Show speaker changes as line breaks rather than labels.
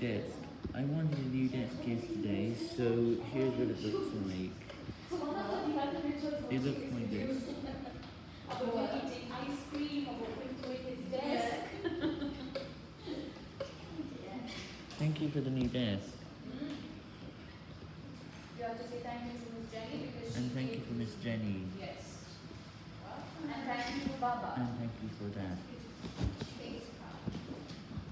desk. I wanted a new desk yesterday, so here's what it looks like. It looks like this. Thank you for the new desk.
You have to say thank you to Miss Jenny
And thank you for Miss Jenny.
Yes. And thank you for Baba.
And thank you for that.